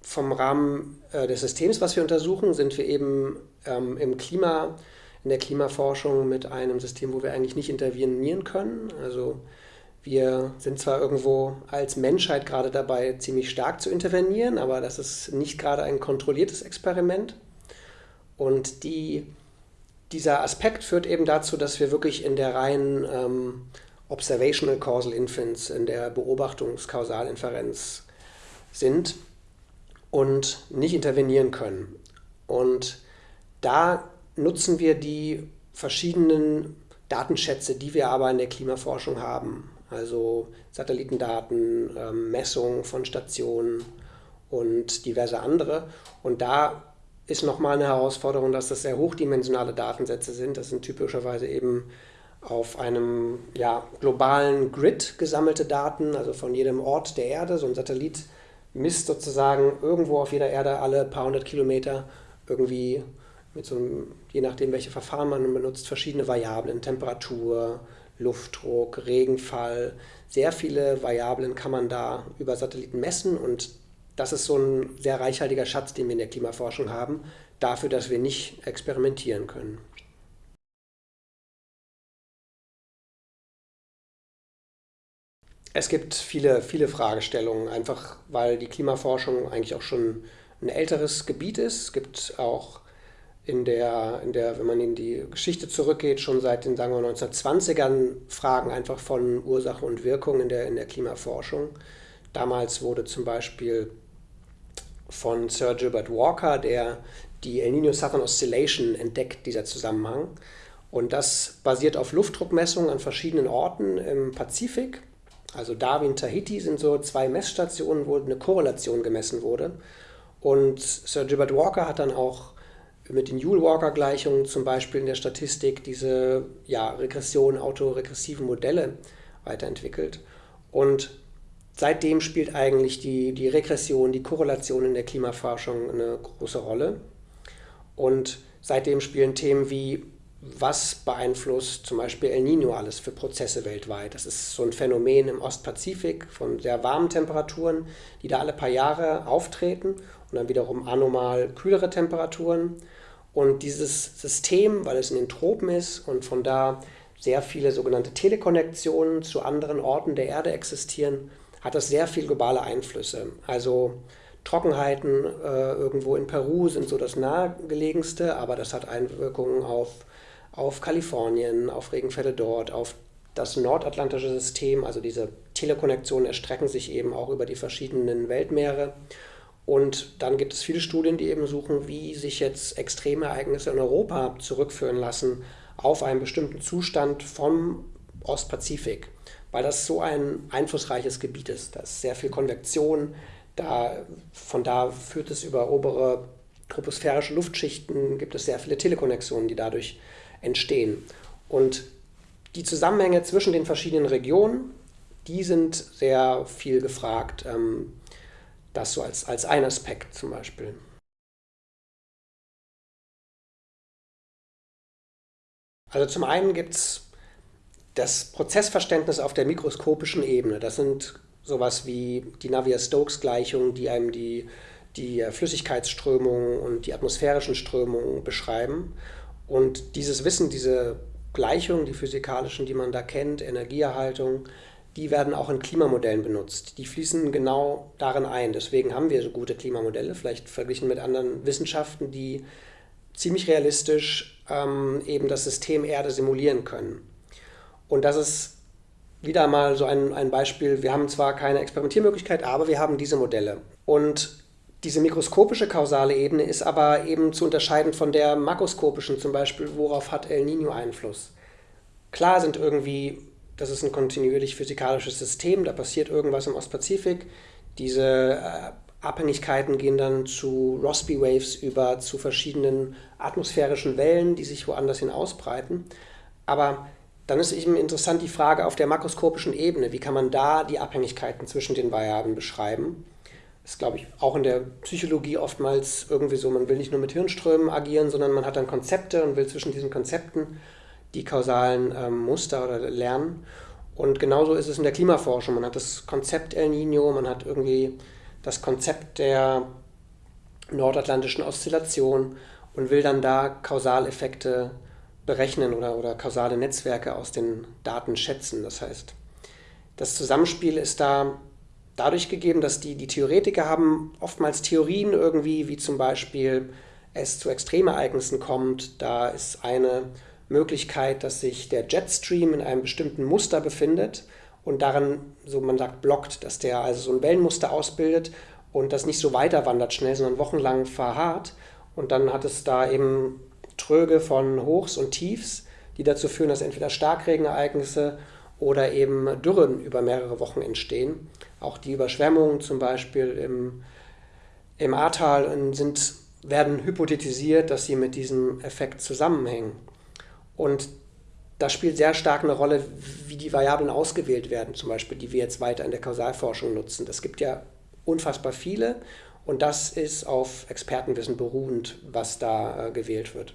Vom Rahmen äh, des Systems, was wir untersuchen, sind wir eben ähm, im Klima, in der Klimaforschung mit einem System, wo wir eigentlich nicht intervenieren können. Also wir sind zwar irgendwo als Menschheit gerade dabei, ziemlich stark zu intervenieren, aber das ist nicht gerade ein kontrolliertes Experiment. Und die, dieser Aspekt führt eben dazu, dass wir wirklich in der reinen ähm, Observational Causal Inference, in der Beobachtungskausalinferenz sind und nicht intervenieren können. Und da nutzen wir die verschiedenen Datenschätze, die wir aber in der Klimaforschung haben also Satellitendaten, ähm, Messungen von Stationen und diverse andere. Und da ist nochmal eine Herausforderung, dass das sehr hochdimensionale Datensätze sind. Das sind typischerweise eben auf einem ja, globalen Grid gesammelte Daten, also von jedem Ort der Erde. So ein Satellit misst sozusagen irgendwo auf jeder Erde alle paar hundert Kilometer irgendwie mit so einem, je nachdem welche Verfahren man benutzt, verschiedene Variablen, Temperatur, Luftdruck, Regenfall, sehr viele Variablen kann man da über Satelliten messen und das ist so ein sehr reichhaltiger Schatz, den wir in der Klimaforschung haben, dafür, dass wir nicht experimentieren können. Es gibt viele, viele Fragestellungen, einfach weil die Klimaforschung eigentlich auch schon ein älteres Gebiet ist. Es gibt auch in der, in der, wenn man in die Geschichte zurückgeht, schon seit den, sagen wir, 1920ern Fragen einfach von Ursache und Wirkung in der, in der Klimaforschung. Damals wurde zum Beispiel von Sir Gilbert Walker der, die El Niño Southern Oscillation entdeckt, dieser Zusammenhang. Und das basiert auf Luftdruckmessungen an verschiedenen Orten im Pazifik. Also Darwin, Tahiti sind so zwei Messstationen, wo eine Korrelation gemessen wurde. Und Sir Gilbert Walker hat dann auch mit den Joule-Walker-Gleichungen zum Beispiel in der Statistik diese ja, Regression, autoregressiven Modelle weiterentwickelt. Und seitdem spielt eigentlich die, die Regression, die Korrelation in der Klimaforschung eine große Rolle. Und seitdem spielen Themen wie, was beeinflusst zum Beispiel El Nino alles für Prozesse weltweit. Das ist so ein Phänomen im Ostpazifik von sehr warmen Temperaturen, die da alle paar Jahre auftreten und dann wiederum anormal kühlere Temperaturen. Und dieses System, weil es in den Tropen ist und von da sehr viele sogenannte Telekonnektionen zu anderen Orten der Erde existieren, hat das sehr viel globale Einflüsse. Also Trockenheiten äh, irgendwo in Peru sind so das nahegelegenste, aber das hat Einwirkungen auf, auf Kalifornien, auf Regenfälle dort, auf das nordatlantische System. Also diese Telekonnektionen erstrecken sich eben auch über die verschiedenen Weltmeere. Und dann gibt es viele Studien, die eben suchen, wie sich jetzt extreme Ereignisse in Europa zurückführen lassen auf einen bestimmten Zustand vom Ostpazifik, weil das so ein einflussreiches Gebiet ist. Da ist sehr viel Konvektion, da, von da führt es über obere troposphärische Luftschichten, gibt es sehr viele Telekonnektionen, die dadurch entstehen. Und die Zusammenhänge zwischen den verschiedenen Regionen, die sind sehr viel gefragt. Ähm, das so als, als ein Aspekt zum Beispiel. Also zum einen gibt es das Prozessverständnis auf der mikroskopischen Ebene. Das sind sowas wie die Navier-Stokes-Gleichungen, die einem die, die Flüssigkeitsströmungen und die atmosphärischen Strömungen beschreiben. Und dieses Wissen, diese Gleichungen, die physikalischen, die man da kennt, Energieerhaltung, die werden auch in Klimamodellen benutzt. Die fließen genau darin ein. Deswegen haben wir so gute Klimamodelle, vielleicht verglichen mit anderen Wissenschaften, die ziemlich realistisch ähm, eben das System Erde simulieren können. Und das ist wieder mal so ein, ein Beispiel. Wir haben zwar keine Experimentiermöglichkeit, aber wir haben diese Modelle. Und diese mikroskopische kausale Ebene ist aber eben zu unterscheiden von der makroskopischen, zum Beispiel, worauf hat El Nino Einfluss. Klar sind irgendwie das ist ein kontinuierlich physikalisches System, da passiert irgendwas im Ostpazifik. Diese äh, Abhängigkeiten gehen dann zu Rossby Waves über zu verschiedenen atmosphärischen Wellen, die sich woanders hin ausbreiten. Aber dann ist eben interessant die Frage auf der makroskopischen Ebene, wie kann man da die Abhängigkeiten zwischen den Variablen beschreiben? ist, glaube ich, auch in der Psychologie oftmals irgendwie so, man will nicht nur mit Hirnströmen agieren, sondern man hat dann Konzepte und will zwischen diesen Konzepten die kausalen ähm, Muster oder lernen. Und genauso ist es in der Klimaforschung. Man hat das Konzept El Nino, man hat irgendwie das Konzept der nordatlantischen Oszillation und will dann da Kausaleffekte berechnen oder, oder kausale Netzwerke aus den Daten schätzen. Das heißt, das Zusammenspiel ist da dadurch gegeben, dass die, die Theoretiker haben oftmals Theorien irgendwie, wie zum Beispiel es zu Extremereignissen kommt. Da ist eine Möglichkeit, dass sich der Jetstream in einem bestimmten Muster befindet und darin, so man sagt, blockt, dass der also so ein Wellenmuster ausbildet und das nicht so weiter wandert schnell, sondern wochenlang verharrt. Und dann hat es da eben Tröge von Hochs und Tiefs, die dazu führen, dass entweder Starkregenereignisse oder eben Dürren über mehrere Wochen entstehen. Auch die Überschwemmungen zum Beispiel im, im Ahrtal sind, werden hypothetisiert, dass sie mit diesem Effekt zusammenhängen. Und das spielt sehr stark eine Rolle, wie die Variablen ausgewählt werden, zum Beispiel, die wir jetzt weiter in der Kausalforschung nutzen. Es gibt ja unfassbar viele und das ist auf Expertenwissen beruhend, was da äh, gewählt wird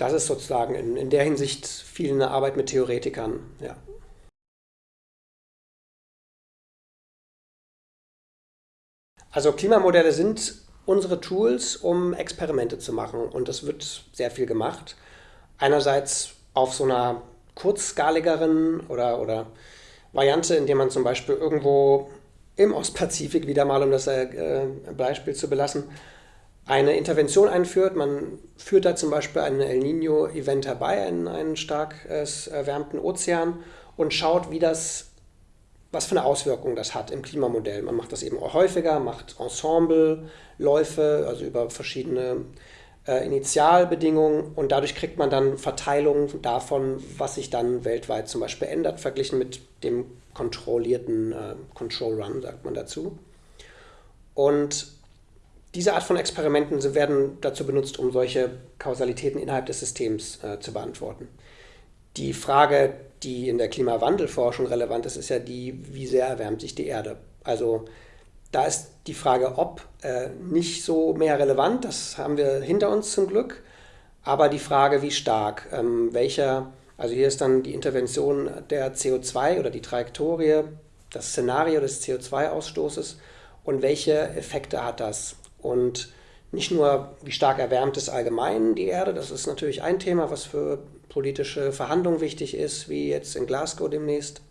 das ist sozusagen in, in der Hinsicht viel eine Arbeit mit Theoretikern. Ja. Also Klimamodelle sind unsere Tools, um Experimente zu machen und das wird sehr viel gemacht. Einerseits auf so einer kurzskaligeren oder, oder Variante, indem man zum Beispiel irgendwo im Ostpazifik, wieder mal um das äh, Beispiel zu belassen, eine Intervention einführt. Man führt da zum Beispiel ein El Nino-Event herbei, einen, einen stark erwärmten Ozean und schaut, wie das, was für eine Auswirkung das hat im Klimamodell. Man macht das eben auch häufiger, macht Ensembleläufe, also über verschiedene äh, Initialbedingungen und dadurch kriegt man dann Verteilungen davon, was sich dann weltweit zum Beispiel ändert, verglichen mit dem kontrollierten äh, Control Run, sagt man dazu. Und diese Art von Experimenten werden dazu benutzt, um solche Kausalitäten innerhalb des Systems äh, zu beantworten. Die Frage, die in der Klimawandelforschung relevant ist, ist ja die, wie sehr erwärmt sich die Erde. Also da ist die Frage, ob äh, nicht so mehr relevant, das haben wir hinter uns zum Glück, aber die Frage, wie stark, ähm, welcher, also hier ist dann die Intervention der CO2 oder die Trajektorie, das Szenario des CO2-Ausstoßes und welche Effekte hat das und nicht nur, wie stark erwärmt es allgemein die Erde, das ist natürlich ein Thema, was für politische Verhandlungen wichtig ist, wie jetzt in Glasgow demnächst,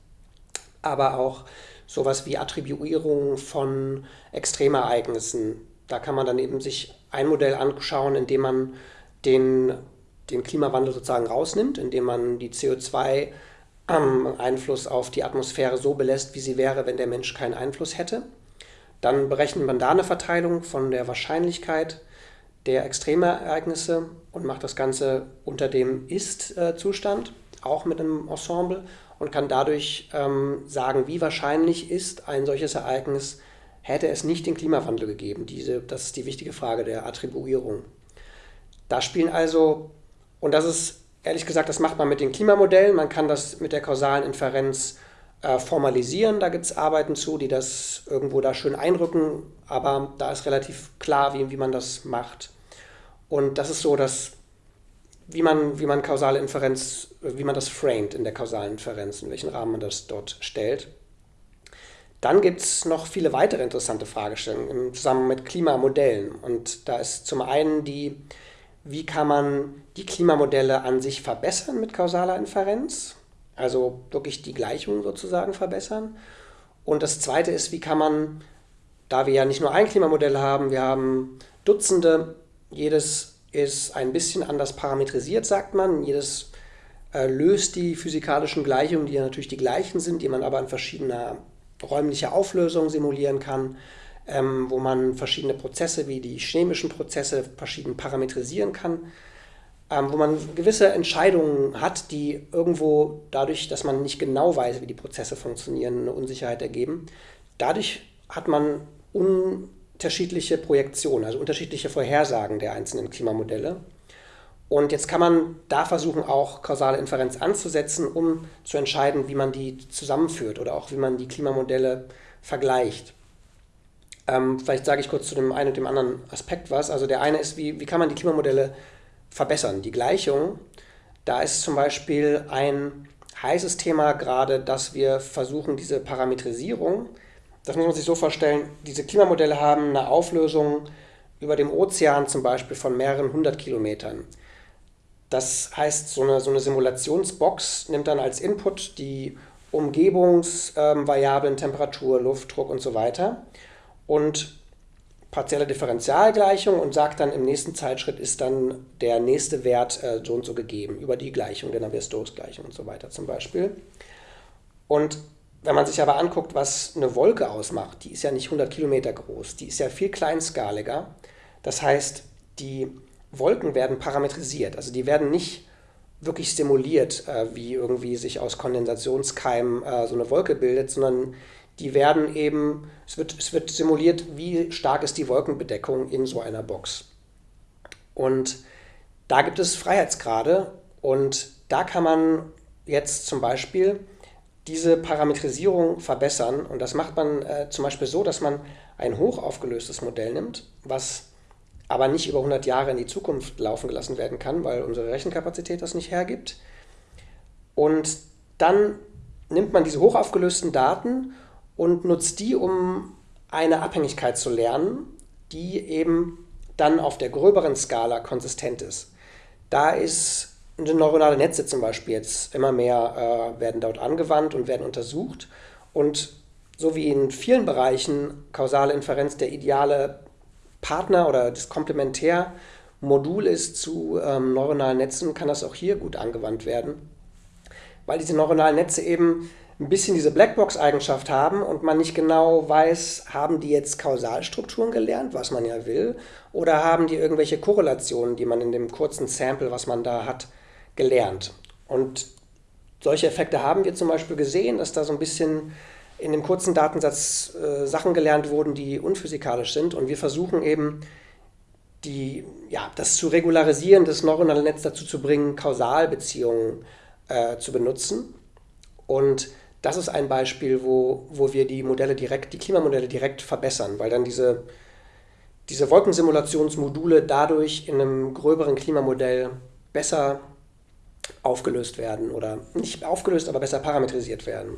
aber auch sowas wie Attribuierung von Extremereignissen. Da kann man dann eben sich ein Modell anschauen, in dem man den, den Klimawandel sozusagen rausnimmt, indem man die CO2-Einfluss auf die Atmosphäre so belässt, wie sie wäre, wenn der Mensch keinen Einfluss hätte. Dann berechnet man da eine Verteilung von der Wahrscheinlichkeit der Extremereignisse und macht das Ganze unter dem Ist-Zustand, auch mit einem Ensemble und kann dadurch ähm, sagen, wie wahrscheinlich ist ein solches Ereignis, hätte es nicht den Klimawandel gegeben. Diese, das ist die wichtige Frage der Attribuierung. Da spielen also, und das ist ehrlich gesagt, das macht man mit den Klimamodellen, man kann das mit der kausalen Inferenz äh, formalisieren. Da gibt es Arbeiten zu, die das irgendwo da schön einrücken, aber da ist relativ klar, wie, wie man das macht. Und das ist so, dass wie man, wie man kausale Inferenz, wie man das framet in der kausalen Inferenz, in welchen Rahmen man das dort stellt. Dann gibt es noch viele weitere interessante Fragestellungen im Zusammenhang mit Klimamodellen. Und da ist zum einen die, wie kann man die Klimamodelle an sich verbessern mit kausaler Inferenz? Also wirklich die Gleichung sozusagen verbessern. Und das Zweite ist, wie kann man, da wir ja nicht nur ein Klimamodell haben, wir haben Dutzende, jedes ist ein bisschen anders parametrisiert, sagt man. Jedes äh, löst die physikalischen Gleichungen, die ja natürlich die gleichen sind, die man aber in verschiedener räumlicher Auflösung simulieren kann, ähm, wo man verschiedene Prozesse wie die chemischen Prozesse verschieden parametrisieren kann ähm, wo man gewisse Entscheidungen hat, die irgendwo dadurch, dass man nicht genau weiß, wie die Prozesse funktionieren, eine Unsicherheit ergeben. Dadurch hat man unterschiedliche Projektionen, also unterschiedliche Vorhersagen der einzelnen Klimamodelle. Und jetzt kann man da versuchen, auch kausale Inferenz anzusetzen, um zu entscheiden, wie man die zusammenführt oder auch wie man die Klimamodelle vergleicht. Ähm, vielleicht sage ich kurz zu dem einen und dem anderen Aspekt was. Also der eine ist, wie, wie kann man die Klimamodelle verbessern? Die Gleichung, da ist zum Beispiel ein heißes Thema gerade, dass wir versuchen, diese Parametrisierung, das muss man sich so vorstellen, diese Klimamodelle haben eine Auflösung über dem Ozean zum Beispiel von mehreren hundert Kilometern. Das heißt, so eine, so eine Simulationsbox nimmt dann als Input die Umgebungsvariablen, ähm, Temperatur, Luftdruck und so weiter und partielle Differentialgleichung und sagt dann im nächsten Zeitschritt ist dann der nächste Wert äh, so und so gegeben, über die Gleichung, der Navier-Stokes-Gleichung und so weiter zum Beispiel. Und wenn man sich aber anguckt, was eine Wolke ausmacht, die ist ja nicht 100 Kilometer groß, die ist ja viel kleinskaliger. Das heißt, die Wolken werden parametrisiert, also die werden nicht wirklich simuliert, äh, wie irgendwie sich aus Kondensationskeimen äh, so eine Wolke bildet, sondern die werden eben, es wird, es wird simuliert, wie stark ist die Wolkenbedeckung in so einer Box. Und da gibt es Freiheitsgrade und da kann man jetzt zum Beispiel diese Parametrisierung verbessern. Und das macht man äh, zum Beispiel so, dass man ein hochaufgelöstes Modell nimmt, was aber nicht über 100 Jahre in die Zukunft laufen gelassen werden kann, weil unsere Rechenkapazität das nicht hergibt. Und dann nimmt man diese hochaufgelösten Daten und nutzt die, um eine Abhängigkeit zu lernen, die eben dann auf der gröberen Skala konsistent ist. Da ist neuronale Netze zum Beispiel jetzt immer mehr äh, werden dort angewandt und werden untersucht. Und so wie in vielen Bereichen kausale Inferenz der ideale Partner oder das Komplementärmodul ist zu ähm, neuronalen Netzen, kann das auch hier gut angewandt werden, weil diese neuronalen Netze eben ein bisschen diese Blackbox-Eigenschaft haben und man nicht genau weiß, haben die jetzt Kausalstrukturen gelernt, was man ja will, oder haben die irgendwelche Korrelationen, die man in dem kurzen Sample, was man da hat, gelernt. Und solche Effekte haben wir zum Beispiel gesehen, dass da so ein bisschen in dem kurzen Datensatz äh, Sachen gelernt wurden, die unphysikalisch sind. Und wir versuchen eben, die, ja, das zu regularisieren, das neuronale Netz dazu zu bringen, Kausalbeziehungen äh, zu benutzen. Und das ist ein Beispiel, wo, wo wir die Modelle direkt, die Klimamodelle direkt verbessern, weil dann diese, diese Wolkensimulationsmodule dadurch in einem gröberen Klimamodell besser aufgelöst werden oder nicht aufgelöst, aber besser parametrisiert werden.